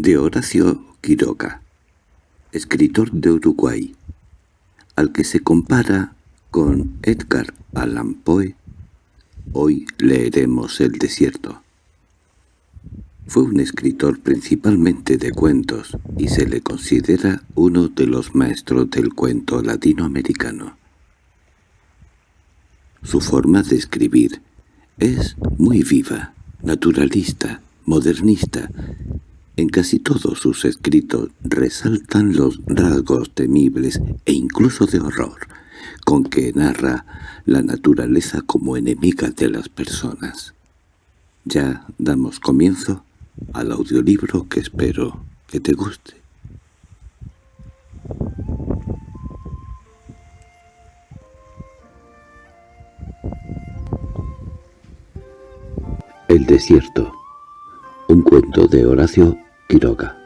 de Horacio Quiroga, escritor de Uruguay, al que se compara con Edgar Allan Poe, hoy leeremos El desierto. Fue un escritor principalmente de cuentos y se le considera uno de los maestros del cuento latinoamericano. Su forma de escribir es muy viva, naturalista, modernista. En casi todos sus escritos resaltan los rasgos temibles e incluso de horror con que narra la naturaleza como enemiga de las personas. Ya damos comienzo al audiolibro que espero que te guste. El desierto. Un cuento de Horacio Quiroga.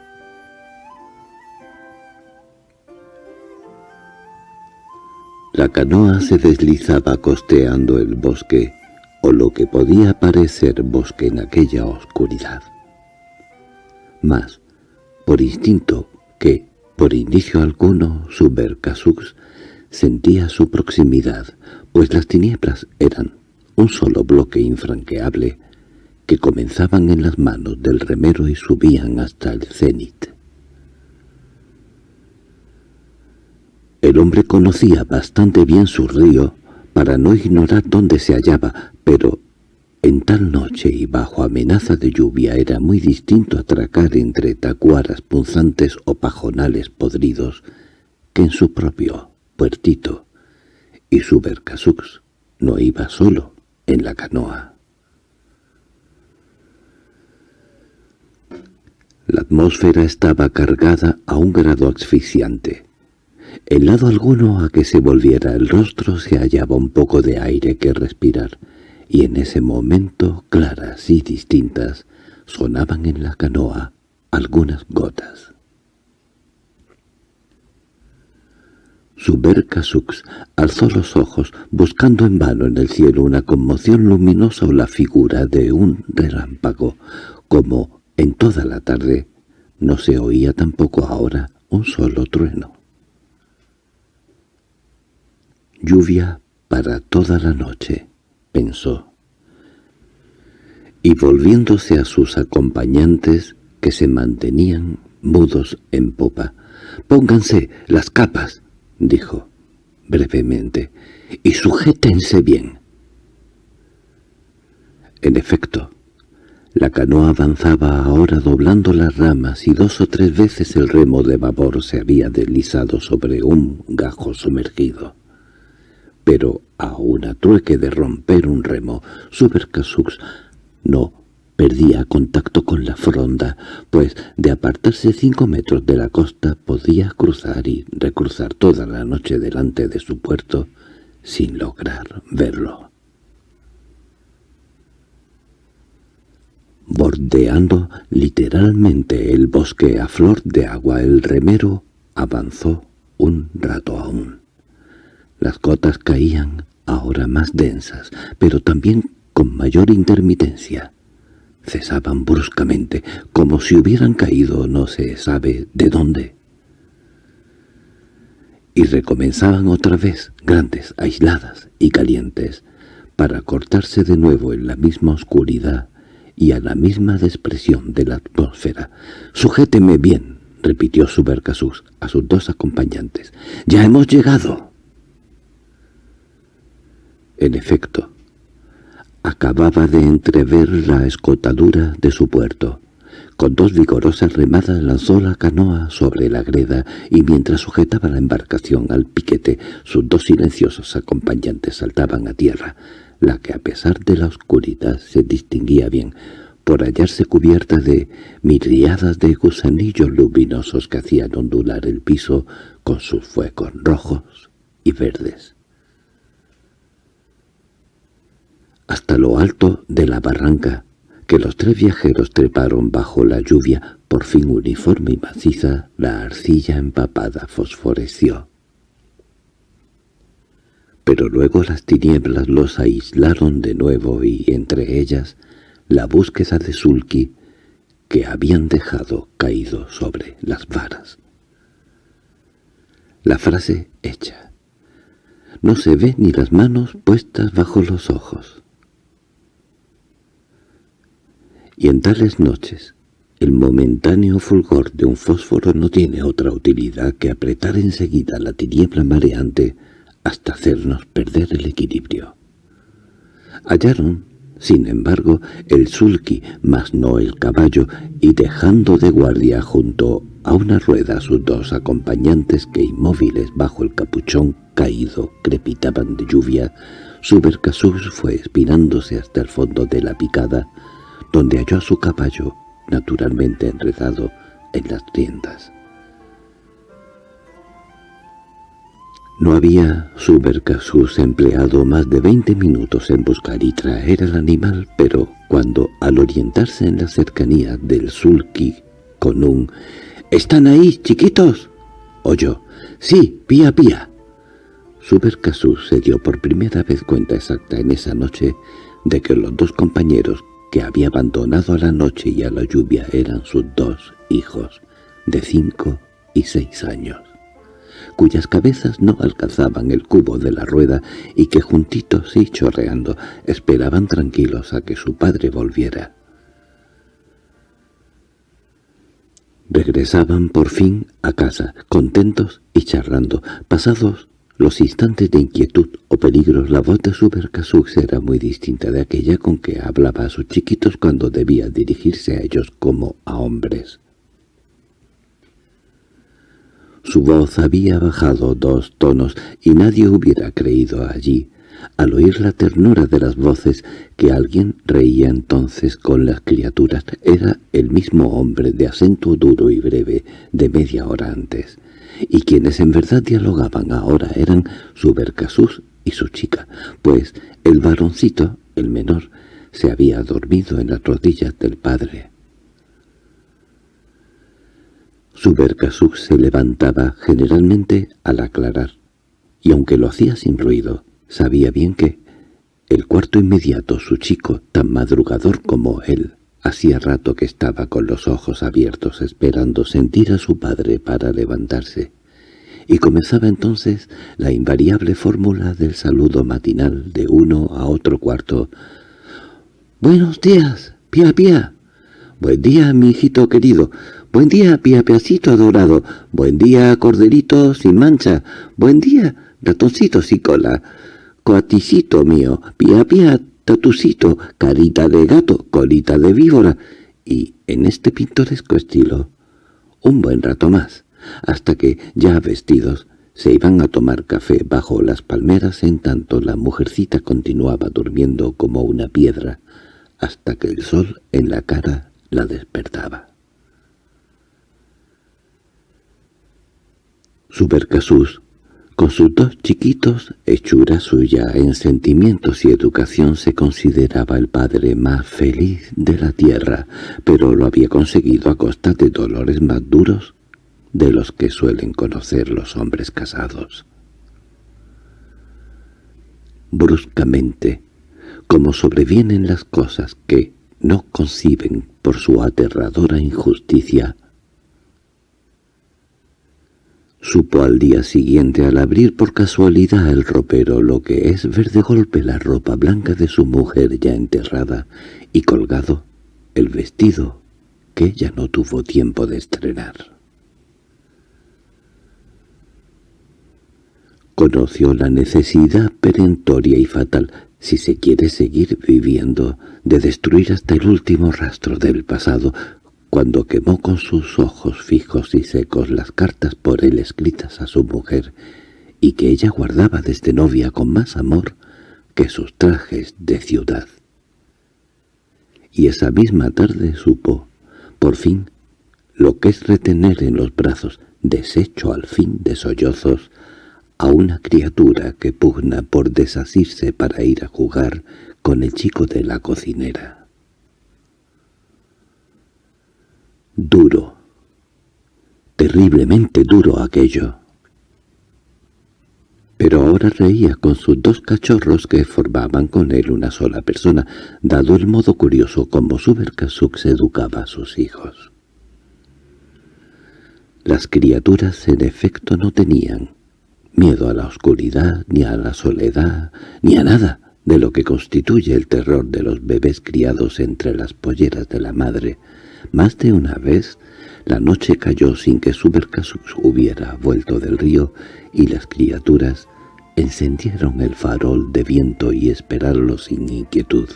La canoa se deslizaba costeando el bosque, o lo que podía parecer bosque en aquella oscuridad más por instinto que, por indicio alguno, su Bercasux sentía su proximidad, pues las tinieblas eran un solo bloque infranqueable que comenzaban en las manos del remero y subían hasta el cenit. El hombre conocía bastante bien su río para no ignorar dónde se hallaba, pero en tal noche y bajo amenaza de lluvia era muy distinto atracar entre tacuaras punzantes o pajonales podridos que en su propio puertito, y su Bercasux no iba solo en la canoa. La atmósfera estaba cargada a un grado asfixiante. En lado alguno a que se volviera el rostro se hallaba un poco de aire que respirar, y en ese momento, claras y distintas, sonaban en la canoa algunas gotas. Subercasux alzó los ojos, buscando en vano en el cielo una conmoción luminosa o la figura de un relámpago, como en toda la tarde no se oía tampoco ahora un solo trueno. Lluvia para toda la noche pensó. Y volviéndose a sus acompañantes, que se mantenían mudos en popa, «Pónganse las capas», dijo brevemente, «y sujétense bien». En efecto, la canoa avanzaba ahora doblando las ramas y dos o tres veces el remo de vapor se había deslizado sobre un gajo sumergido pero a una trueque de romper un remo, Subercasux no perdía contacto con la fronda, pues de apartarse cinco metros de la costa podía cruzar y recruzar toda la noche delante de su puerto sin lograr verlo. Bordeando literalmente el bosque a flor de agua, el remero avanzó un rato aún. Las gotas caían, ahora más densas, pero también con mayor intermitencia. Cesaban bruscamente, como si hubieran caído no se sabe de dónde. Y recomenzaban otra vez, grandes, aisladas y calientes, para cortarse de nuevo en la misma oscuridad y a la misma despresión de la atmósfera. «Sujéteme bien», repitió Subercasus a sus dos acompañantes. «¡Ya hemos llegado!» En efecto, acababa de entrever la escotadura de su puerto. Con dos vigorosas remadas lanzó la canoa sobre la greda y mientras sujetaba la embarcación al piquete, sus dos silenciosos acompañantes saltaban a tierra, la que a pesar de la oscuridad se distinguía bien, por hallarse cubierta de miriadas de gusanillos luminosos que hacían ondular el piso con sus fuegos rojos y verdes. hasta lo alto de la barranca, que los tres viajeros treparon bajo la lluvia, por fin uniforme y maciza, la arcilla empapada fosforeció. Pero luego las tinieblas los aislaron de nuevo y, entre ellas, la búsqueda de Sulky, que habían dejado caído sobre las varas. La frase hecha. No se ve ni las manos puestas bajo los ojos. Y en tales noches, el momentáneo fulgor de un fósforo no tiene otra utilidad que apretar enseguida la tiniebla mareante hasta hacernos perder el equilibrio. Hallaron, sin embargo, el sulky, mas no el caballo, y dejando de guardia junto a una rueda sus dos acompañantes que inmóviles bajo el capuchón caído crepitaban de lluvia, Subercasus fue espinándose hasta el fondo de la picada, donde halló a su caballo naturalmente enredado en las tiendas. No había Subercasus empleado más de veinte minutos en buscar y traer al animal, pero cuando, al orientarse en la cercanía del sulky con un «¿Están ahí, chiquitos?» oyó «Sí, pía, pía». Subercasus se dio por primera vez cuenta exacta en esa noche de que los dos compañeros que había abandonado a la noche y a la lluvia eran sus dos hijos, de cinco y seis años, cuyas cabezas no alcanzaban el cubo de la rueda y que juntitos y chorreando esperaban tranquilos a que su padre volviera. Regresaban por fin a casa, contentos y charlando, pasados los instantes de inquietud o peligros la voz de Subercasux era muy distinta de aquella con que hablaba a sus chiquitos cuando debía dirigirse a ellos como a hombres. Su voz había bajado dos tonos y nadie hubiera creído allí, al oír la ternura de las voces, que alguien reía entonces con las criaturas. Era el mismo hombre de acento duro y breve de media hora antes y quienes en verdad dialogaban ahora eran Subercasus y su chica, pues el varoncito, el menor, se había dormido en las rodillas del padre. Subercasus se levantaba generalmente al aclarar, y aunque lo hacía sin ruido, sabía bien que el cuarto inmediato, su chico, tan madrugador como él, Hacía rato que estaba con los ojos abiertos esperando sentir a su padre para levantarse, y comenzaba entonces la invariable fórmula del saludo matinal de uno a otro cuarto. «Buenos días, pía pía». «Buen día, mi hijito querido». «Buen día, pía piacito adorado». «Buen día, corderito sin mancha». «Buen día, ratoncito sin cola». «Coaticito mío, pía pía tatucito, carita de gato, colita de víbora, y, en este pintoresco estilo, un buen rato más, hasta que, ya vestidos, se iban a tomar café bajo las palmeras en tanto la mujercita continuaba durmiendo como una piedra, hasta que el sol en la cara la despertaba. Supercasus con sus dos chiquitos, hechura suya en sentimientos y educación, se consideraba el padre más feliz de la tierra, pero lo había conseguido a costa de dolores más duros de los que suelen conocer los hombres casados. Bruscamente, como sobrevienen las cosas que no conciben por su aterradora injusticia, Supo al día siguiente al abrir por casualidad el ropero lo que es ver de golpe la ropa blanca de su mujer ya enterrada y colgado el vestido que ella no tuvo tiempo de estrenar. Conoció la necesidad perentoria y fatal, si se quiere seguir viviendo, de destruir hasta el último rastro del pasado, cuando quemó con sus ojos fijos y secos las cartas por él escritas a su mujer, y que ella guardaba desde novia con más amor que sus trajes de ciudad. Y esa misma tarde supo, por fin, lo que es retener en los brazos, deshecho al fin de sollozos, a una criatura que pugna por desasirse para ir a jugar con el chico de la cocinera. Duro. Terriblemente duro aquello. pero ahora reía con sus dos cachorros que formaban con él una sola persona, dado el modo curioso como Subercasux educaba a sus hijos. Las criaturas en efecto no tenían miedo a la oscuridad, ni a la soledad, ni a nada de lo que constituye el terror de los bebés criados entre las polleras de la madre. Más de una vez la noche cayó sin que Subercasux hubiera vuelto del río y las criaturas encendieron el farol de viento y esperarlo sin inquietud.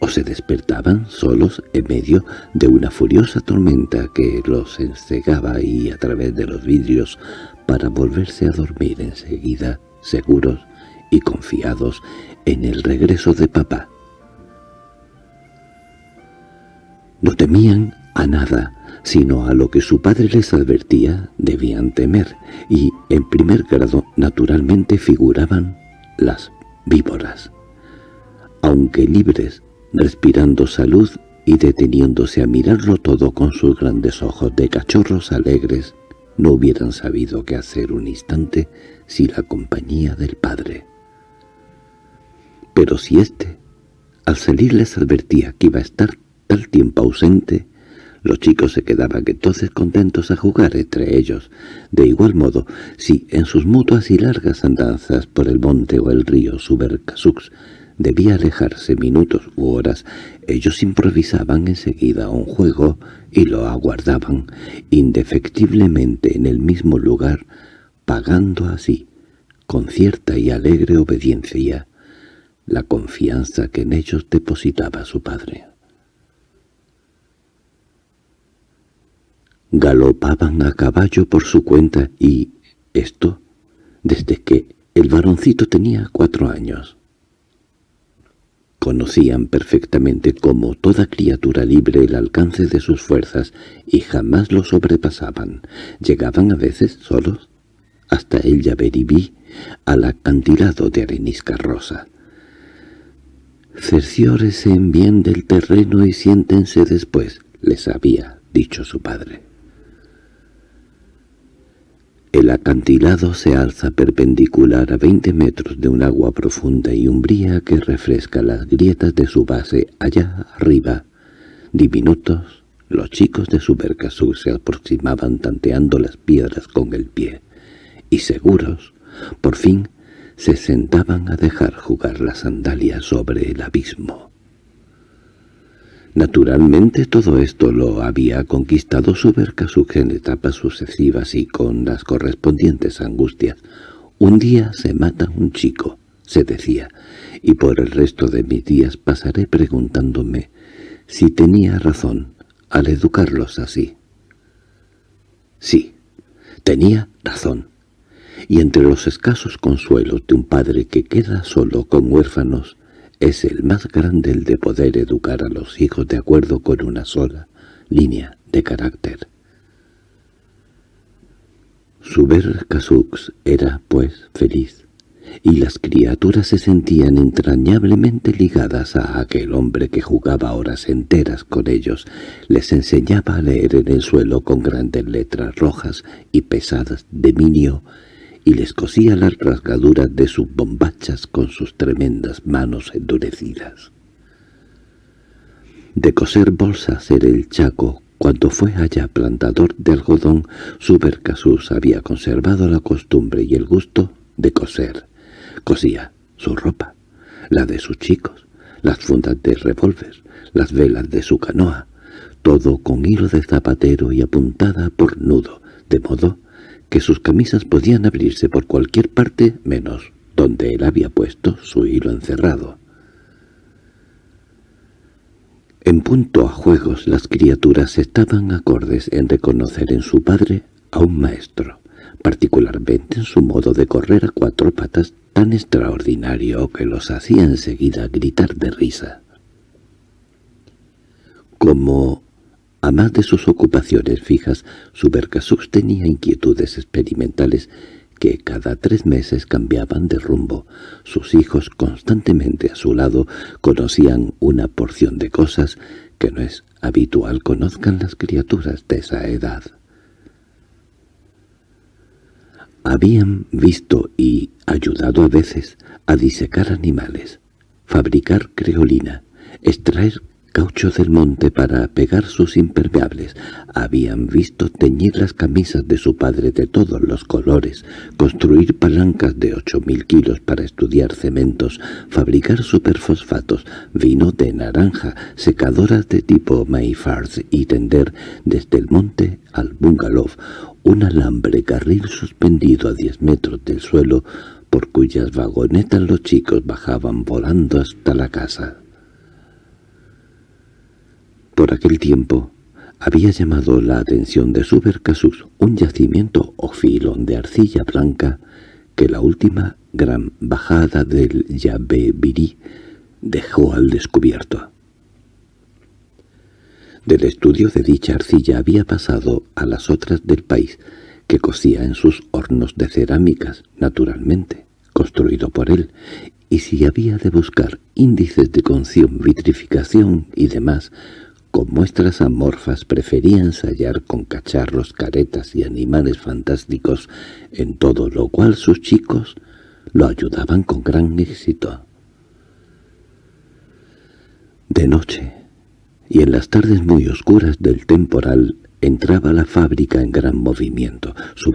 O se despertaban solos en medio de una furiosa tormenta que los encegaba y a través de los vidrios para volverse a dormir enseguida, seguros y confiados en el regreso de papá. No temían a nada, sino a lo que su padre les advertía debían temer, y en primer grado naturalmente figuraban las víboras. Aunque libres, respirando salud y deteniéndose a mirarlo todo con sus grandes ojos de cachorros alegres, no hubieran sabido qué hacer un instante sin la compañía del padre. Pero si éste, al salir les advertía que iba a estar tal tiempo ausente, los chicos se quedaban entonces contentos a jugar entre ellos. De igual modo, si en sus mutuas y largas andanzas por el monte o el río Subercasux debía alejarse minutos u horas, ellos improvisaban enseguida un juego y lo aguardaban indefectiblemente en el mismo lugar, pagando así, con cierta y alegre obediencia, la confianza que en ellos depositaba su padre. Galopaban a caballo por su cuenta y esto desde que el varoncito tenía cuatro años. Conocían perfectamente como toda criatura libre el alcance de sus fuerzas y jamás lo sobrepasaban. Llegaban a veces solos hasta el Yaberibí, al acantilado de arenisca rosa. «Cerciórense en bien del terreno y siéntense después», les había dicho su padre. El acantilado se alza perpendicular a veinte metros de un agua profunda y umbría que refresca las grietas de su base allá arriba. Diminutos, los chicos de Supercasú se aproximaban tanteando las piedras con el pie, y seguros, por fin, se sentaban a dejar jugar las sandalias sobre el abismo. Naturalmente todo esto lo había conquistado Subercasuk en etapas sucesivas y con las correspondientes angustias. Un día se mata un chico, se decía, y por el resto de mis días pasaré preguntándome si tenía razón al educarlos así. Sí, tenía razón, y entre los escasos consuelos de un padre que queda solo con huérfanos, es el más grande el de poder educar a los hijos de acuerdo con una sola línea de carácter. Suber Casux era, pues, feliz, y las criaturas se sentían entrañablemente ligadas a aquel hombre que jugaba horas enteras con ellos, les enseñaba a leer en el suelo con grandes letras rojas y pesadas de minio y les cosía las rasgaduras de sus bombachas con sus tremendas manos endurecidas. De coser bolsas era el Chaco, cuando fue allá plantador de algodón, Subercasus había conservado la costumbre y el gusto de coser. Cosía su ropa, la de sus chicos, las fundas de revólver, las velas de su canoa, todo con hilo de zapatero y apuntada por nudo, de modo que sus camisas podían abrirse por cualquier parte menos donde él había puesto su hilo encerrado. En punto a juegos las criaturas estaban acordes en reconocer en su padre a un maestro, particularmente en su modo de correr a cuatro patas tan extraordinario que los hacía enseguida gritar de risa. Como a más de sus ocupaciones fijas, Subercasux tenía inquietudes experimentales que cada tres meses cambiaban de rumbo. Sus hijos, constantemente a su lado, conocían una porción de cosas que no es habitual conozcan las criaturas de esa edad. Habían visto y ayudado a veces a disecar animales, fabricar creolina, extraer caucho del monte para pegar sus impermeables. Habían visto teñir las camisas de su padre de todos los colores, construir palancas de ocho mil kilos para estudiar cementos, fabricar superfosfatos, vino de naranja, secadoras de tipo Mayfars y tender desde el monte al bungalow un alambre carril suspendido a diez metros del suelo por cuyas vagonetas los chicos bajaban volando hasta la casa. Por aquel tiempo había llamado la atención de Subercasus un yacimiento o filón de arcilla blanca que la última gran bajada del Yabebirí dejó al descubierto. Del estudio de dicha arcilla había pasado a las otras del país, que cocía en sus hornos de cerámicas, naturalmente, construido por él, y si había de buscar índices de conción, vitrificación y demás, con muestras amorfas prefería ensayar con cacharros, caretas y animales fantásticos, en todo lo cual sus chicos lo ayudaban con gran éxito. De noche, y en las tardes muy oscuras del temporal, entraba la fábrica en gran movimiento. Su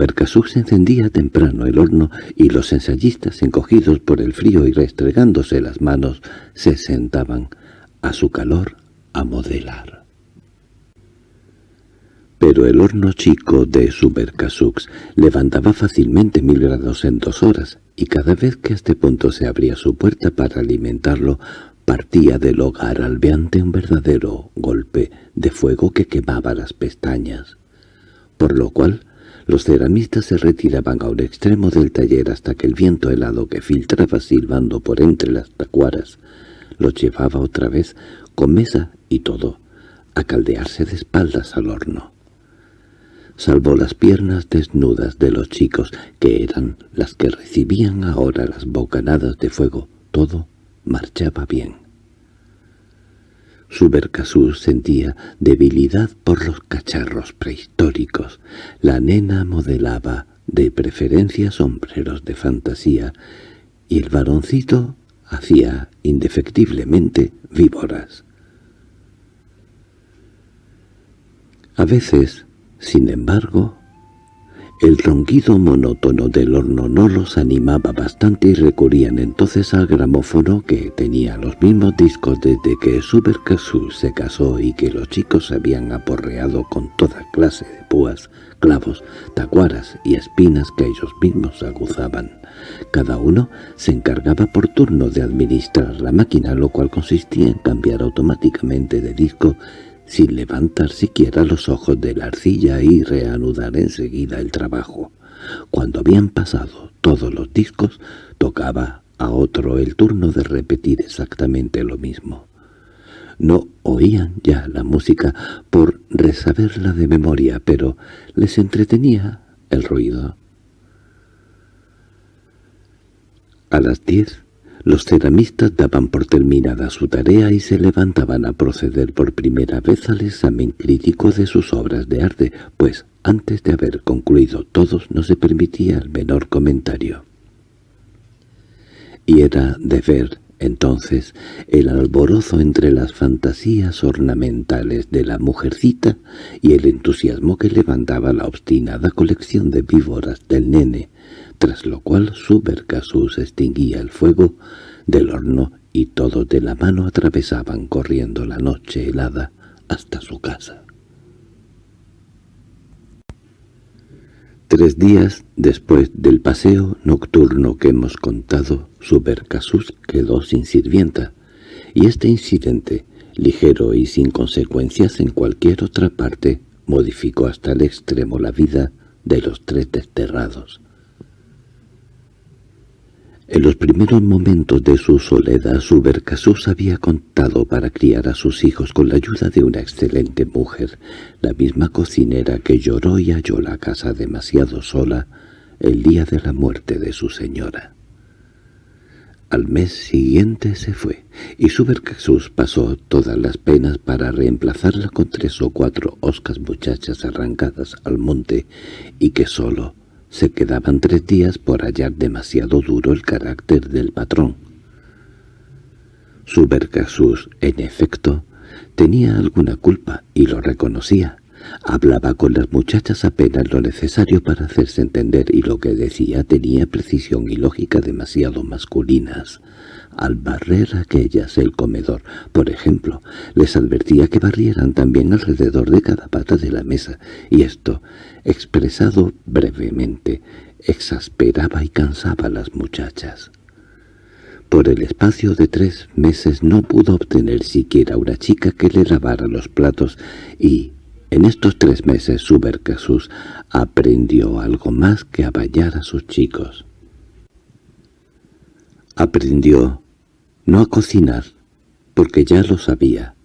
se encendía temprano el horno y los ensayistas, encogidos por el frío y restregándose las manos, se sentaban a su calor a modelar. Pero el horno chico de Subercasux levantaba fácilmente mil grados en dos horas, y cada vez que a este punto se abría su puerta para alimentarlo, partía del hogar albeante un verdadero golpe de fuego que quemaba las pestañas, por lo cual los ceramistas se retiraban a un extremo del taller hasta que el viento helado que filtraba silbando por entre las tacuaras los llevaba otra vez con mesa y todo, a caldearse de espaldas al horno. Salvo las piernas desnudas de los chicos, que eran las que recibían ahora las bocanadas de fuego, todo marchaba bien. Subercasú sentía debilidad por los cacharros prehistóricos. La nena modelaba de preferencia sombreros de fantasía, y el varoncito hacía indefectiblemente víboras. A veces, sin embargo, el ronquido monótono del horno no los animaba bastante y recurrían entonces al gramófono que tenía los mismos discos desde que Subercasu se casó y que los chicos habían aporreado con toda clase de púas, clavos, tacuaras y espinas que ellos mismos aguzaban. Cada uno se encargaba por turno de administrar la máquina, lo cual consistía en cambiar automáticamente de disco sin levantar siquiera los ojos de la arcilla y reanudar enseguida el trabajo. Cuando habían pasado todos los discos, tocaba a otro el turno de repetir exactamente lo mismo. No oían ya la música por resaberla de memoria, pero les entretenía el ruido. A las diez los ceramistas daban por terminada su tarea y se levantaban a proceder por primera vez al examen crítico de sus obras de arte, pues antes de haber concluido todos no se permitía el menor comentario. Y era de ver, entonces, el alborozo entre las fantasías ornamentales de la mujercita y el entusiasmo que levantaba la obstinada colección de víboras del nene, tras lo cual Subercasus extinguía el fuego del horno y todos de la mano atravesaban corriendo la noche helada hasta su casa. Tres días después del paseo nocturno que hemos contado, Subercasus quedó sin sirvienta, y este incidente, ligero y sin consecuencias en cualquier otra parte, modificó hasta el extremo la vida de los tres desterrados. En los primeros momentos de su soledad, Subercasus había contado para criar a sus hijos con la ayuda de una excelente mujer, la misma cocinera que lloró y halló la casa demasiado sola el día de la muerte de su señora. Al mes siguiente se fue, y Subercasus pasó todas las penas para reemplazarla con tres o cuatro oscas muchachas arrancadas al monte y que sólo se quedaban tres días por hallar demasiado duro el carácter del patrón. Subercasus, en efecto, tenía alguna culpa y lo reconocía. Hablaba con las muchachas apenas lo necesario para hacerse entender y lo que decía tenía precisión y lógica demasiado masculinas. Al barrer aquellas el comedor, por ejemplo, les advertía que barrieran también alrededor de cada pata de la mesa, y esto, expresado brevemente, exasperaba y cansaba a las muchachas. Por el espacio de tres meses no pudo obtener siquiera una chica que le lavara los platos y, en estos tres meses, Subercasus aprendió algo más que a a sus chicos. Aprendió no a cocinar, porque ya lo sabía,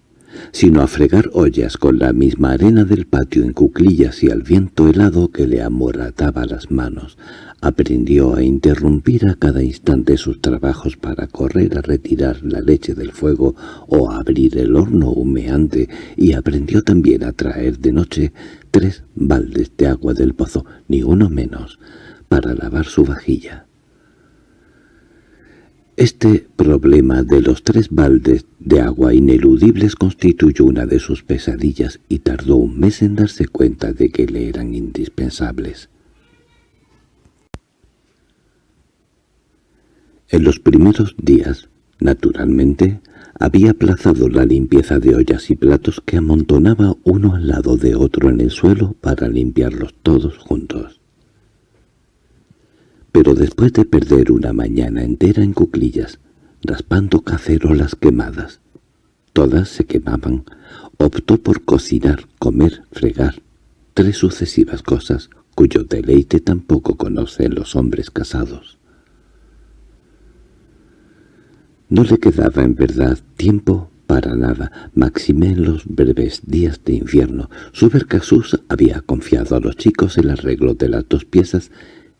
sino a fregar ollas con la misma arena del patio en cuclillas y al viento helado que le amorataba las manos. Aprendió a interrumpir a cada instante sus trabajos para correr a retirar la leche del fuego o a abrir el horno humeante y aprendió también a traer de noche tres baldes de agua del pozo, ni uno menos, para lavar su vajilla. Este problema de los tres baldes de agua ineludibles constituyó una de sus pesadillas y tardó un mes en darse cuenta de que le eran indispensables. En los primeros días, naturalmente, había aplazado la limpieza de ollas y platos que amontonaba uno al lado de otro en el suelo para limpiarlos todos juntos pero después de perder una mañana entera en cuclillas, raspando cacerolas quemadas, todas se quemaban, optó por cocinar, comer, fregar, tres sucesivas cosas cuyo deleite tampoco conocen los hombres casados. No le quedaba en verdad tiempo para nada, máxime en los breves días de invierno. Subercasus había confiado a los chicos el arreglo de las dos piezas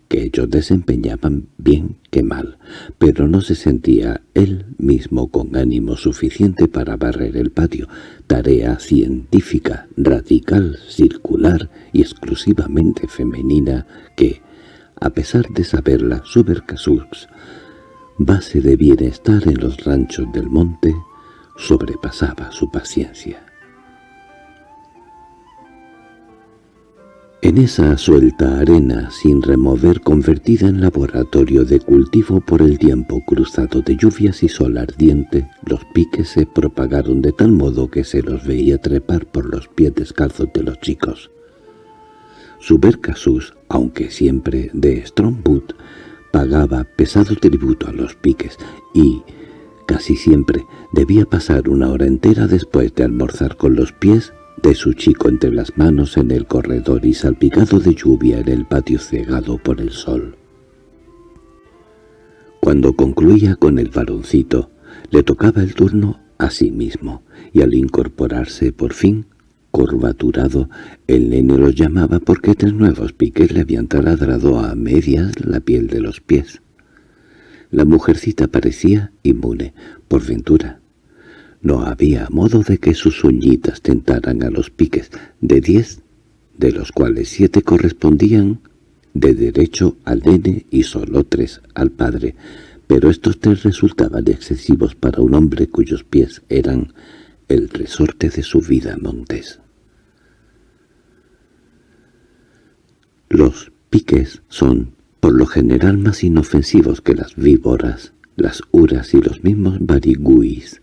que ellos desempeñaban bien que mal, pero no se sentía él mismo con ánimo suficiente para barrer el patio, tarea científica, radical, circular y exclusivamente femenina que, a pesar de saberla, Subercasus, base de bienestar en los ranchos del monte, sobrepasaba su paciencia. En esa suelta arena sin remover convertida en laboratorio de cultivo por el tiempo cruzado de lluvias y sol ardiente, los piques se propagaron de tal modo que se los veía trepar por los pies descalzos de los chicos. Subercasus, aunque siempre de Strongwood, pagaba pesado tributo a los piques y, casi siempre, debía pasar una hora entera después de almorzar con los pies de su chico entre las manos en el corredor y salpicado de lluvia en el patio cegado por el sol. Cuando concluía con el varoncito, le tocaba el turno a sí mismo, y al incorporarse por fin, curvaturado, el nene lo llamaba porque tres nuevos piques le habían taladrado a medias la piel de los pies. La mujercita parecía inmune, por ventura, no había modo de que sus uñitas tentaran a los piques de diez, de los cuales siete correspondían de derecho al nene y solo tres al padre, pero estos tres resultaban excesivos para un hombre cuyos pies eran el resorte de su vida montés. Los piques son, por lo general, más inofensivos que las víboras, las uras y los mismos bariguis.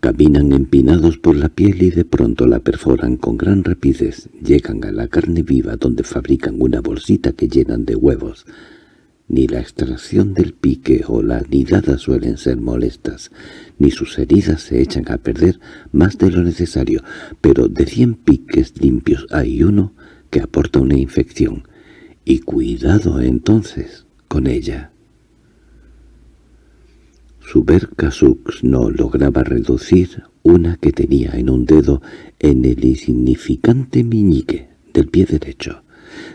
Caminan empinados por la piel y de pronto la perforan con gran rapidez. Llegan a la carne viva donde fabrican una bolsita que llenan de huevos. Ni la extracción del pique o la nidada suelen ser molestas, ni sus heridas se echan a perder más de lo necesario, pero de cien piques limpios hay uno que aporta una infección. Y cuidado entonces con ella. Su Berkasux no lograba reducir una que tenía en un dedo en el insignificante miñique del pie derecho.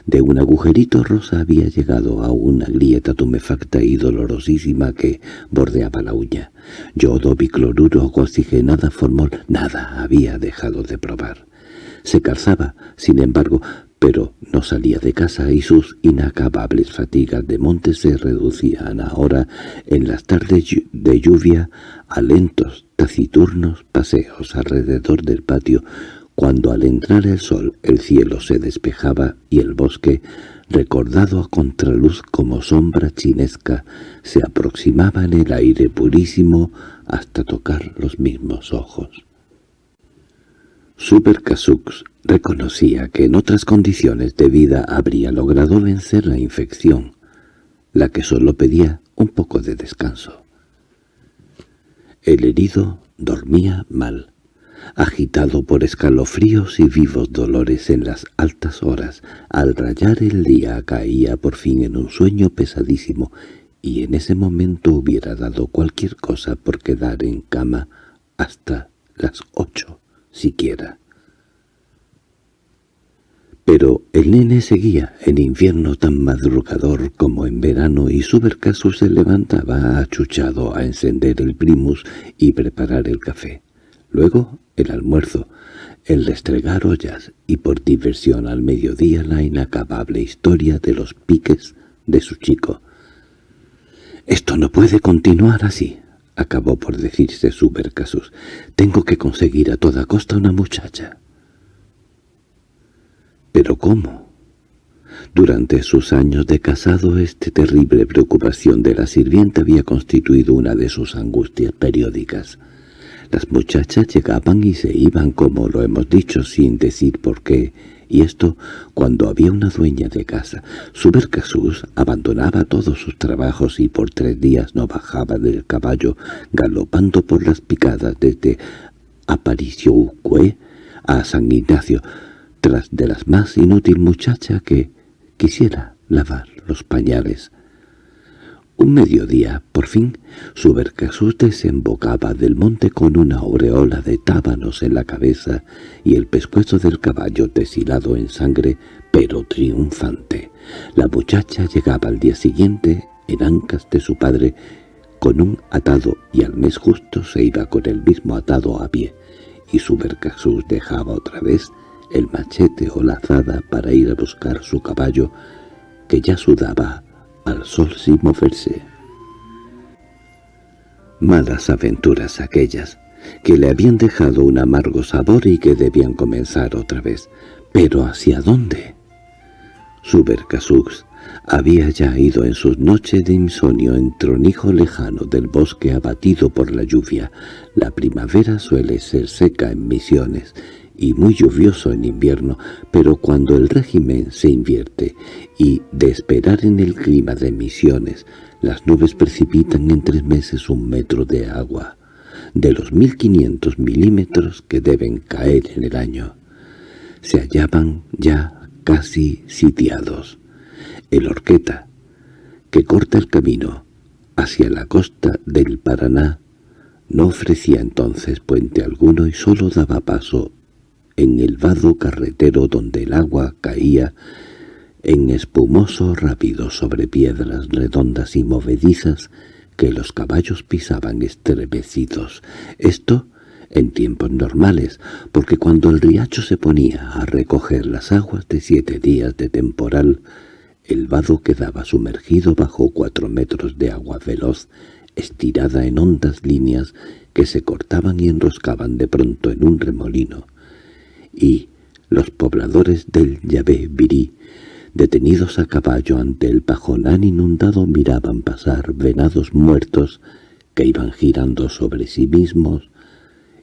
De un agujerito rosa había llegado a una grieta tumefacta y dolorosísima que bordeaba la uña. Yodo, bicloruro, oxigenada, formol, nada había dejado de probar. Se calzaba, sin embargo, pero no salía de casa y sus inacabables fatigas de monte se reducían ahora en las tardes de lluvia a lentos, taciturnos paseos alrededor del patio, cuando al entrar el sol el cielo se despejaba y el bosque, recordado a contraluz como sombra chinesca, se aproximaba en el aire purísimo hasta tocar los mismos ojos. Supercasux reconocía que en otras condiciones de vida habría logrado vencer la infección, la que solo pedía un poco de descanso. El herido dormía mal, agitado por escalofríos y vivos dolores en las altas horas. Al rayar el día caía por fin en un sueño pesadísimo, y en ese momento hubiera dado cualquier cosa por quedar en cama hasta las ocho siquiera. Pero el nene seguía en invierno tan madrugador como en verano y su bercaso se levantaba achuchado a encender el primus y preparar el café. Luego el almuerzo, el restregar ollas y por diversión al mediodía la inacabable historia de los piques de su chico. «Esto no puede continuar así», acabó por decirse Supercasus. «Tengo que conseguir a toda costa una muchacha». ¿Pero cómo? Durante sus años de casado, esta terrible preocupación de la sirvienta había constituido una de sus angustias periódicas. Las muchachas llegaban y se iban, como lo hemos dicho, sin decir por qué, y esto cuando había una dueña de casa. Subercasus abandonaba todos sus trabajos y por tres días no bajaba del caballo, galopando por las picadas desde Aparicióucue a San Ignacio, de la más inútil muchacha que quisiera lavar los pañales. Un mediodía, por fin, Subercasus desembocaba del monte con una aureola de tábanos en la cabeza y el pescuezo del caballo deshilado en sangre, pero triunfante. La muchacha llegaba al día siguiente en ancas de su padre con un atado y al mes justo se iba con el mismo atado a pie, y Subercasus dejaba otra vez el machete o la azada para ir a buscar su caballo, que ya sudaba al sol sin moverse. Malas aventuras aquellas, que le habían dejado un amargo sabor y que debían comenzar otra vez. ¿Pero hacia dónde? Subercasux había ya ido en sus noches de insomnio en tronijo lejano del bosque abatido por la lluvia. La primavera suele ser seca en Misiones y muy lluvioso en invierno, pero cuando el régimen se invierte y, de esperar en el clima de Misiones, las nubes precipitan en tres meses un metro de agua, de los 1500 milímetros que deben caer en el año. Se hallaban ya casi sitiados. El Orqueta, que corta el camino hacia la costa del Paraná, no ofrecía entonces puente alguno y sólo daba paso en el vado carretero donde el agua caía en espumoso rápido sobre piedras redondas y movedizas que los caballos pisaban estremecidos. Esto en tiempos normales, porque cuando el riacho se ponía a recoger las aguas de siete días de temporal, el vado quedaba sumergido bajo cuatro metros de agua veloz, estirada en hondas líneas que se cortaban y enroscaban de pronto en un remolino y los pobladores del Yabé Virí, detenidos a caballo ante el pajonán inundado, miraban pasar venados muertos que iban girando sobre sí mismos,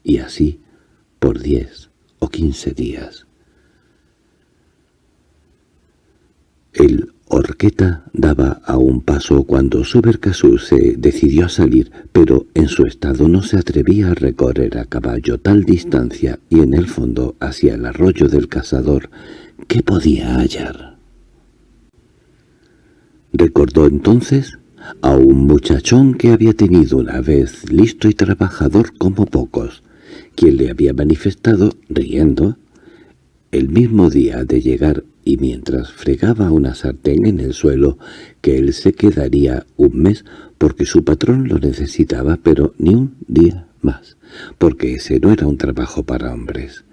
y así por diez o quince días. El Orqueta daba a un paso cuando Subercasú se decidió a salir, pero en su estado no se atrevía a recorrer a caballo tal distancia y en el fondo hacia el arroyo del cazador, ¿qué podía hallar? Recordó entonces a un muchachón que había tenido una vez listo y trabajador como pocos, quien le había manifestado, riendo, el mismo día de llegar y mientras fregaba una sartén en el suelo que él se quedaría un mes porque su patrón lo necesitaba, pero ni un día más, porque ese no era un trabajo para hombres.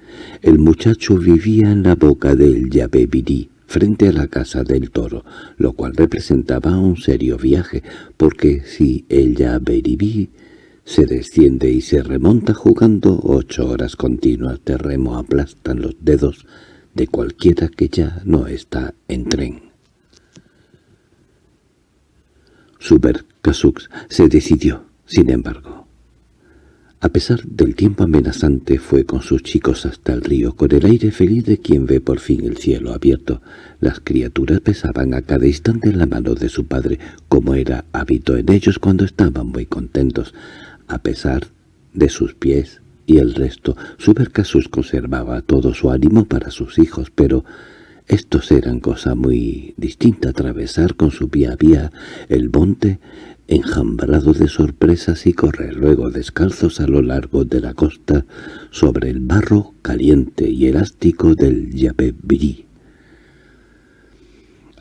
El muchacho vivía en la boca del Yabebirí, frente a la casa del toro, lo cual representaba un serio viaje, porque si el Yabebirí se desciende y se remonta jugando ocho horas continuas de remo aplastan los dedos de cualquiera que ya no está en tren. Suber se decidió, sin embargo. A pesar del tiempo amenazante fue con sus chicos hasta el río, con el aire feliz de quien ve por fin el cielo abierto. Las criaturas pesaban a cada instante en la mano de su padre, como era hábito en ellos cuando estaban muy contentos. A pesar de sus pies y el resto, Subercasus conservaba todo su ánimo para sus hijos, pero estos eran cosa muy distinta atravesar con su vía a vía el monte enjambrado de sorpresas y correr luego descalzos a lo largo de la costa sobre el barro caliente y elástico del Yabebirí.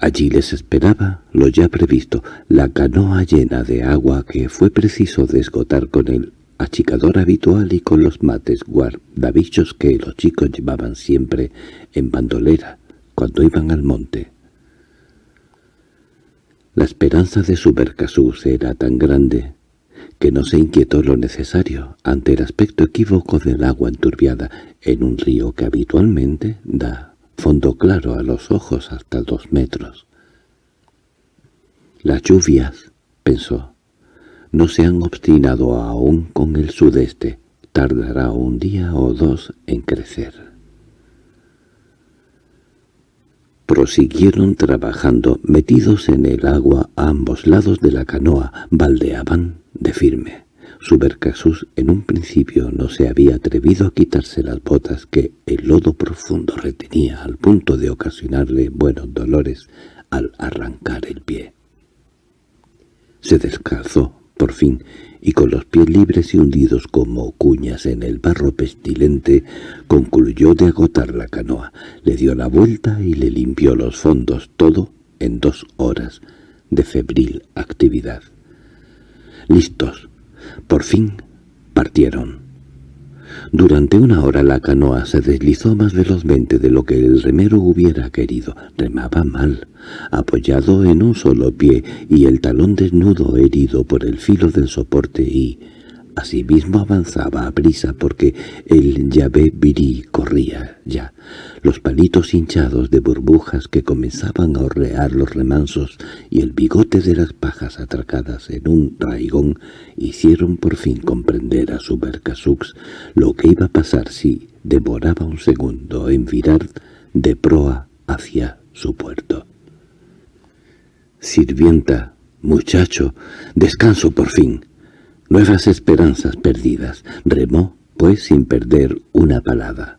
Allí les esperaba lo ya previsto, la canoa llena de agua que fue preciso desgotar con el achicador habitual y con los mates guardabichos que los chicos llevaban siempre en bandolera cuando iban al monte. La esperanza de su Bercasus era tan grande que no se inquietó lo necesario ante el aspecto equívoco del agua enturbiada en un río que habitualmente da fondo claro a los ojos hasta dos metros. Las lluvias, pensó, no se han obstinado aún con el sudeste, tardará un día o dos en crecer. Prosiguieron trabajando, metidos en el agua a ambos lados de la canoa, baldeaban de firme. Subercasus en un principio no se había atrevido a quitarse las botas que el lodo profundo retenía al punto de ocasionarle buenos dolores al arrancar el pie. Se descalzó, por fin, y con los pies libres y hundidos como cuñas en el barro pestilente, concluyó de agotar la canoa, le dio la vuelta y le limpió los fondos, todo en dos horas de febril actividad. Listos. Por fin partieron. Durante una hora la canoa se deslizó más velozmente de lo que el remero hubiera querido. Remaba mal, apoyado en un solo pie y el talón desnudo herido por el filo del soporte y, Asimismo avanzaba a prisa porque el llave virí corría ya. Los palitos hinchados de burbujas que comenzaban a horrear los remansos y el bigote de las pajas atracadas en un raigón hicieron por fin comprender a su Bercasux lo que iba a pasar si demoraba un segundo en virar de proa hacia su puerto. «Sirvienta, muchacho, descanso por fin», Nuevas esperanzas perdidas. Remó, pues, sin perder una palada.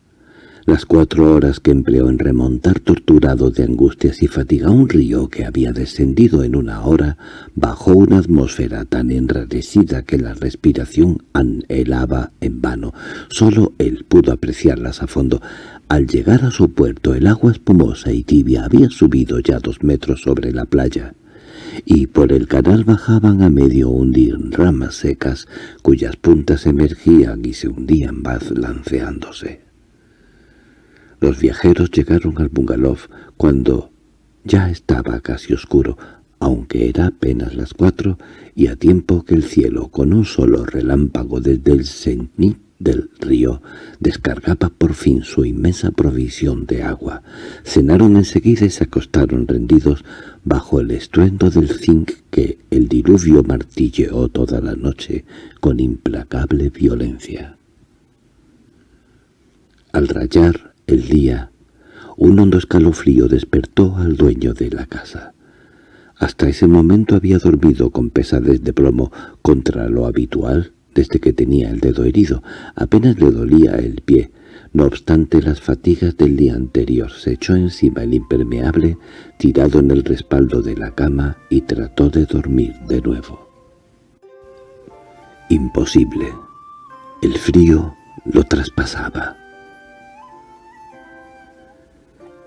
Las cuatro horas que empleó en remontar torturado de angustias y fatiga un río que había descendido en una hora, bajo una atmósfera tan enrarecida que la respiración anhelaba en vano. Solo él pudo apreciarlas a fondo. Al llegar a su puerto el agua espumosa y tibia había subido ya dos metros sobre la playa y por el canal bajaban a medio hundir ramas secas cuyas puntas emergían y se hundían balanceándose. Los viajeros llegaron al bungalow cuando ya estaba casi oscuro, aunque era apenas las cuatro, y a tiempo que el cielo, con un solo relámpago desde el cenit del río, descargaba por fin su inmensa provisión de agua. Cenaron enseguida y se acostaron rendidos bajo el estruendo del zinc que el diluvio martilleó toda la noche con implacable violencia. Al rayar el día, un hondo escalofrío despertó al dueño de la casa. Hasta ese momento había dormido con pesadez de plomo contra lo habitual desde que tenía el dedo herido. Apenas le dolía el pie. No obstante las fatigas del día anterior, se echó encima el impermeable, tirado en el respaldo de la cama, y trató de dormir de nuevo. Imposible. El frío lo traspasaba.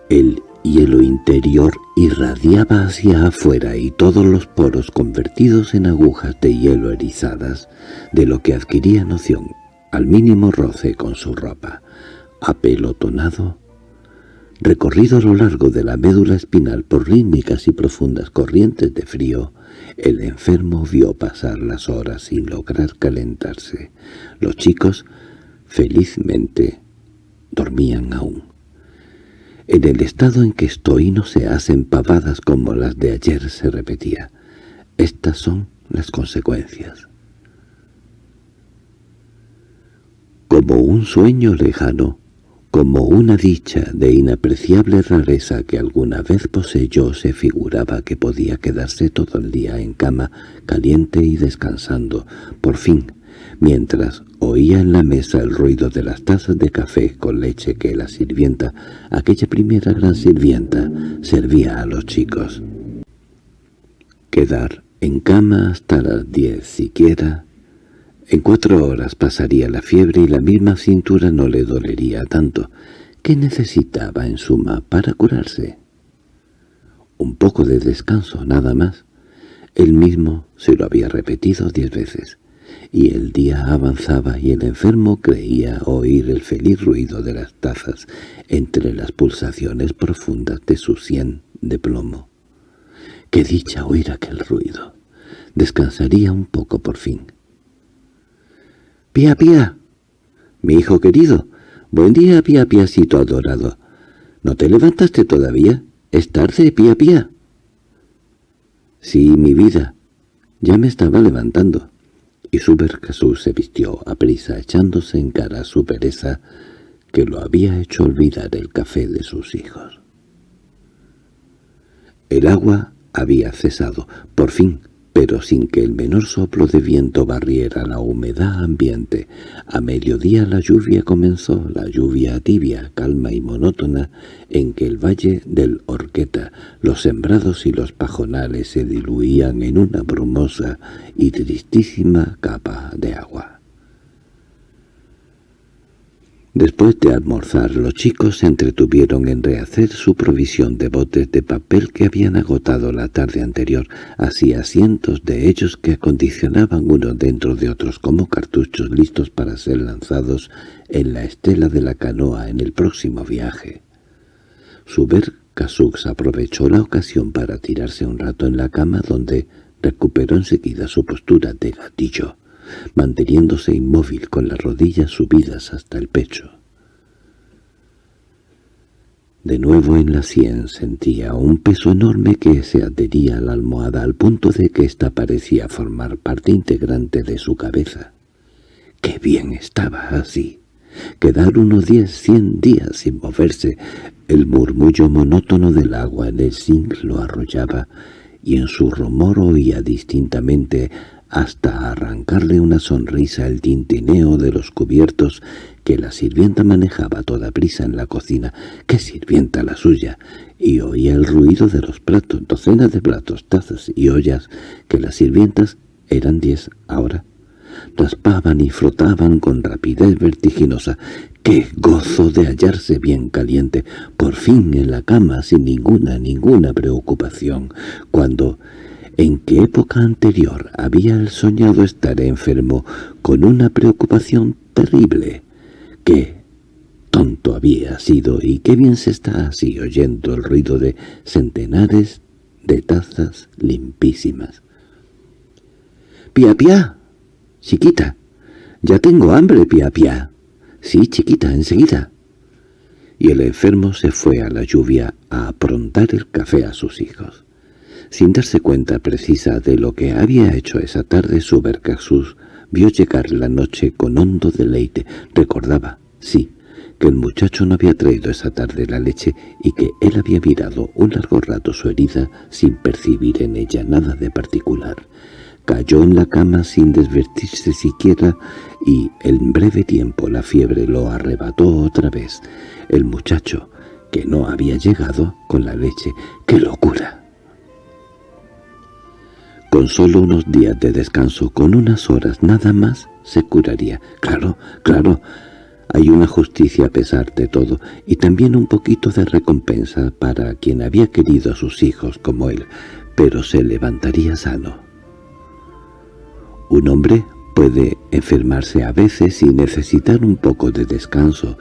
El hielo interior irradiaba hacia afuera y todos los poros convertidos en agujas de hielo erizadas, de lo que adquiría noción al mínimo roce con su ropa. apelotonado, recorrido a lo largo de la médula espinal por rítmicas y profundas corrientes de frío, el enfermo vio pasar las horas sin lograr calentarse. Los chicos, felizmente, dormían aún. En el estado en que estoy no se hacen pavadas como las de ayer, se repetía. Estas son las consecuencias. Como un sueño lejano, como una dicha de inapreciable rareza que alguna vez poseyó, se figuraba que podía quedarse todo el día en cama, caliente y descansando. Por fin, mientras oía en la mesa el ruido de las tazas de café con leche que la sirvienta, aquella primera gran sirvienta, servía a los chicos. Quedar en cama hasta las diez siquiera en cuatro horas pasaría la fiebre y la misma cintura no le dolería tanto. ¿Qué necesitaba en suma para curarse? Un poco de descanso, nada más. Él mismo se lo había repetido diez veces, y el día avanzaba y el enfermo creía oír el feliz ruido de las tazas entre las pulsaciones profundas de su sien de plomo. ¡Qué dicha oír aquel ruido! Descansaría un poco por fin. —¡Pía, pía! —Mi hijo querido. Buen día, pía, piacito adorado. ¿No te levantaste todavía? Es tarde, pía, pía. Sí, mi vida. Ya me estaba levantando. Y Subercasú se vistió a prisa echándose en cara su pereza que lo había hecho olvidar el café de sus hijos. El agua había cesado, por fin, pero sin que el menor soplo de viento barriera la humedad ambiente. A mediodía la lluvia comenzó, la lluvia tibia, calma y monótona, en que el valle del Orqueta, los sembrados y los pajonales se diluían en una brumosa y tristísima capa de agua. Después de almorzar, los chicos se entretuvieron en rehacer su provisión de botes de papel que habían agotado la tarde anterior, así cientos de ellos que acondicionaban unos dentro de otros como cartuchos listos para ser lanzados en la estela de la canoa en el próximo viaje. Suber Casux aprovechó la ocasión para tirarse un rato en la cama donde recuperó enseguida su postura de gatillo manteniéndose inmóvil con las rodillas subidas hasta el pecho. De nuevo en la sien sentía un peso enorme que se adhería a la almohada al punto de que ésta parecía formar parte integrante de su cabeza. ¡Qué bien estaba así! Quedar unos diez, cien días sin moverse, el murmullo monótono del agua en el zinc lo arrollaba, y en su rumor oía distintamente hasta arrancarle una sonrisa el tintineo de los cubiertos que la sirvienta manejaba toda prisa en la cocina. ¡Qué sirvienta la suya! Y oía el ruido de los platos, docenas de platos, tazas y ollas, que las sirvientas eran diez ahora. Raspaban y frotaban con rapidez vertiginosa. ¡Qué gozo de hallarse bien caliente! Por fin en la cama sin ninguna, ninguna preocupación. Cuando ¿En qué época anterior había soñado estar enfermo con una preocupación terrible? ¿Qué tonto había sido y qué bien se está así oyendo el ruido de centenares de tazas limpísimas? —¡Pia, pia! Chiquita, ya tengo hambre, pia, pia. Sí, chiquita, enseguida. Y el enfermo se fue a la lluvia a aprontar el café a sus hijos. Sin darse cuenta precisa de lo que había hecho esa tarde, Subercasus vio llegar la noche con hondo deleite. Recordaba, sí, que el muchacho no había traído esa tarde la leche y que él había mirado un largo rato su herida sin percibir en ella nada de particular. Cayó en la cama sin desvertirse siquiera y en breve tiempo la fiebre lo arrebató otra vez. El muchacho, que no había llegado con la leche. ¡Qué locura! Con solo unos días de descanso, con unas horas nada más, se curaría. Claro, claro, hay una justicia a pesar de todo, y también un poquito de recompensa para quien había querido a sus hijos como él, pero se levantaría sano. Un hombre puede enfermarse a veces y necesitar un poco de descanso,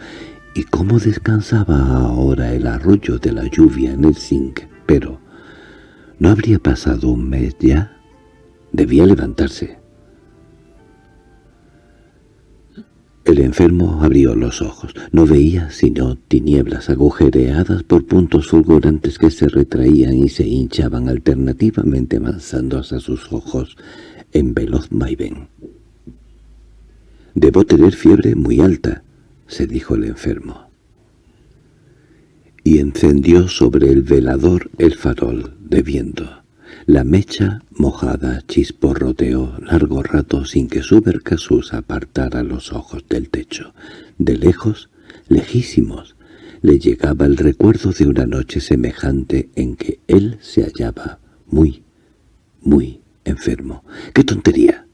y cómo descansaba ahora el arroyo de la lluvia en el zinc, pero ¿no habría pasado un mes ya? Debía levantarse. El enfermo abrió los ojos. No veía sino tinieblas agujereadas por puntos fulgurantes que se retraían y se hinchaban alternativamente avanzando hacia sus ojos en veloz vaivén. «Debo tener fiebre muy alta», se dijo el enfermo. Y encendió sobre el velador el farol de viento. La mecha mojada chisporroteó largo rato sin que su Bercasus apartara los ojos del techo. De lejos, lejísimos, le llegaba el recuerdo de una noche semejante en que él se hallaba muy, muy enfermo. ¡Qué tontería!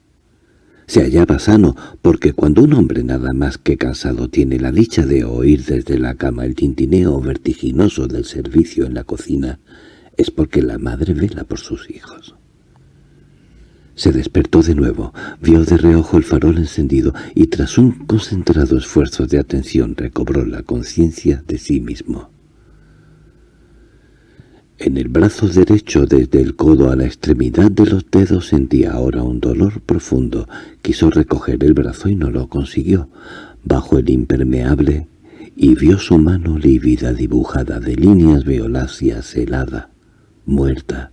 Se hallaba sano, porque cuando un hombre nada más que cansado tiene la dicha de oír desde la cama el tintineo vertiginoso del servicio en la cocina, es porque la madre vela por sus hijos. Se despertó de nuevo, vio de reojo el farol encendido y tras un concentrado esfuerzo de atención recobró la conciencia de sí mismo. En el brazo derecho desde el codo a la extremidad de los dedos sentía ahora un dolor profundo. Quiso recoger el brazo y no lo consiguió. Bajo el impermeable y vio su mano lívida dibujada de líneas violáceas helada muerta.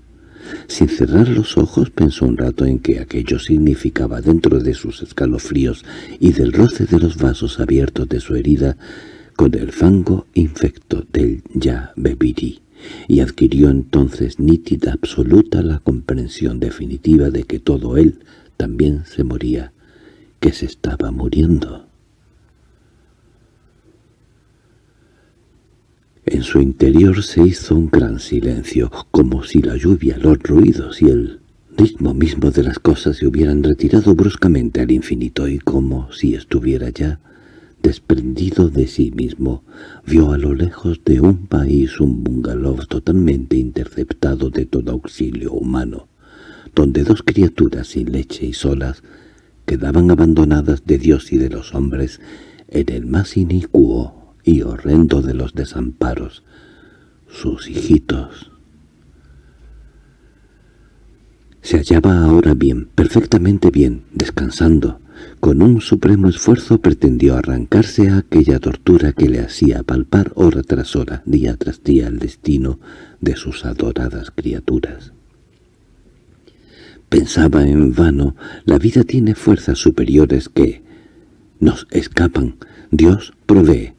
Sin cerrar los ojos pensó un rato en que aquello significaba dentro de sus escalofríos y del roce de los vasos abiertos de su herida con el fango infecto del ya bebirí, y adquirió entonces nítida absoluta la comprensión definitiva de que todo él también se moría, que se estaba muriendo. En su interior se hizo un gran silencio, como si la lluvia, los ruidos y el ritmo mismo de las cosas se hubieran retirado bruscamente al infinito y como si estuviera ya desprendido de sí mismo, vio a lo lejos de un país un bungalow totalmente interceptado de todo auxilio humano, donde dos criaturas sin leche y solas quedaban abandonadas de Dios y de los hombres en el más inicuo y horrendo de los desamparos, sus hijitos. Se hallaba ahora bien, perfectamente bien, descansando. Con un supremo esfuerzo pretendió arrancarse a aquella tortura que le hacía palpar hora tras hora, día tras día, el destino de sus adoradas criaturas. Pensaba en vano, la vida tiene fuerzas superiores que nos escapan. Dios provee,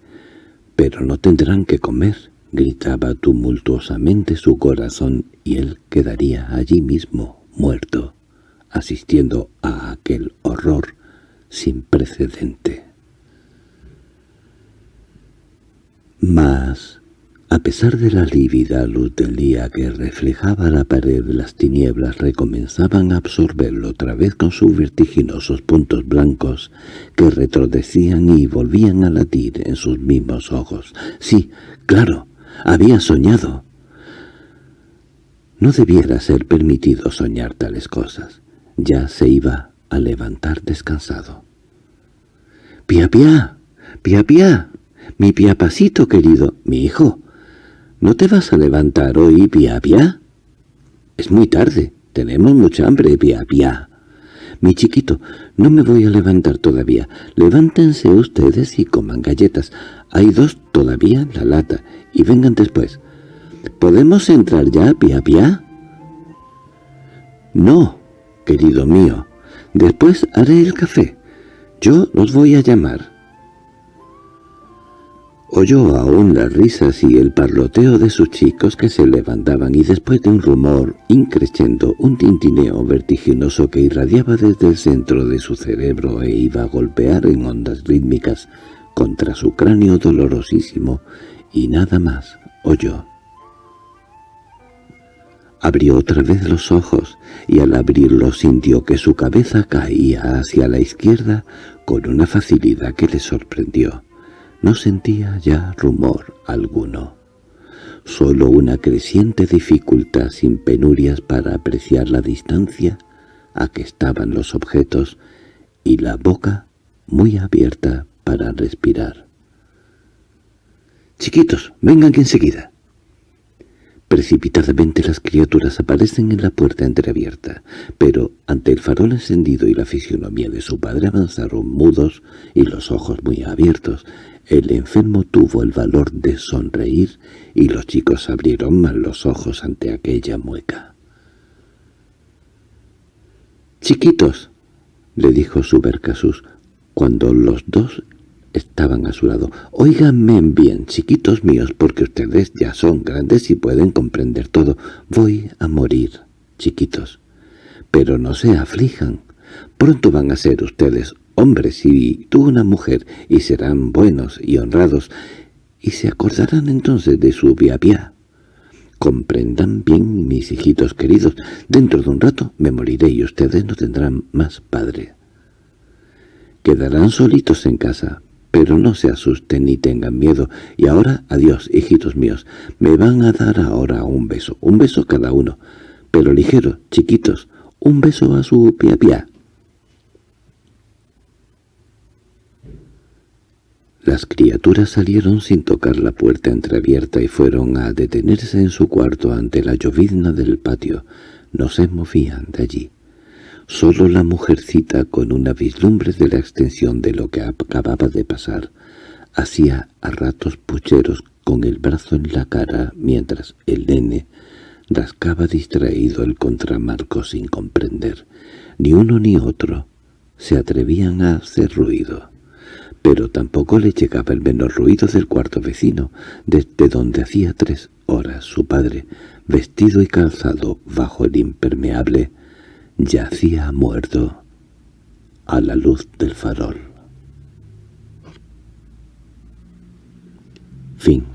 —Pero no tendrán que comer —gritaba tumultuosamente su corazón, y él quedaría allí mismo, muerto, asistiendo a aquel horror sin precedente. Mas a pesar de la lívida luz del día que reflejaba la pared, las tinieblas recomenzaban a absorberlo otra vez con sus vertiginosos puntos blancos que retrodecían y volvían a latir en sus mismos ojos. Sí, claro, había soñado. No debiera ser permitido soñar tales cosas. Ya se iba a levantar descansado. «¡Pia, pia! ¡Pia, pia! ¡Mi piapacito querido! ¡Mi hijo! ¿No te vas a levantar hoy, pia pia? Es muy tarde. Tenemos mucha hambre, pia pia. Mi chiquito, no me voy a levantar todavía. Levántense ustedes y coman galletas. Hay dos todavía en la lata. Y vengan después. ¿Podemos entrar ya, pia pia? No, querido mío. Después haré el café. Yo los voy a llamar. Oyó aún las risas y el parloteo de sus chicos que se levantaban y después de un rumor increciendo, un tintineo vertiginoso que irradiaba desde el centro de su cerebro e iba a golpear en ondas rítmicas contra su cráneo dolorosísimo, y nada más oyó. Abrió otra vez los ojos, y al abrirlos sintió que su cabeza caía hacia la izquierda con una facilidad que le sorprendió. No sentía ya rumor alguno, solo una creciente dificultad sin penurias para apreciar la distancia a que estaban los objetos y la boca muy abierta para respirar. Chiquitos, vengan enseguida. Precipitadamente las criaturas aparecen en la puerta entreabierta, pero ante el farol encendido y la fisionomía de su padre avanzaron mudos y los ojos muy abiertos. El enfermo tuvo el valor de sonreír y los chicos abrieron mal los ojos ante aquella mueca. «Chiquitos», le dijo Subercasus, cuando los dos estaban a su lado. «Óiganme bien, chiquitos míos, porque ustedes ya son grandes y pueden comprender todo. Voy a morir, chiquitos. Pero no se aflijan. Pronto van a ser ustedes hombres y tú una mujer, y serán buenos y honrados, y se acordarán entonces de su via Comprendan bien, mis hijitos queridos, dentro de un rato me moriré y ustedes no tendrán más padre. Quedarán solitos en casa, pero no se asusten ni tengan miedo. Y ahora, adiós, hijitos míos. Me van a dar ahora un beso, un beso cada uno. Pero ligero, chiquitos, un beso a su pia Las criaturas salieron sin tocar la puerta entreabierta y fueron a detenerse en su cuarto ante la llovizna del patio. No se movían de allí. Solo la mujercita, con una vislumbre de la extensión de lo que acababa de pasar, hacía a ratos pucheros con el brazo en la cara mientras el nene rascaba distraído el contramarco sin comprender. Ni uno ni otro se atrevían a hacer ruido. Pero tampoco le llegaba el menor ruido del cuarto vecino, desde donde hacía tres horas su padre, vestido y calzado bajo el impermeable, yacía muerto a la luz del farol. Fin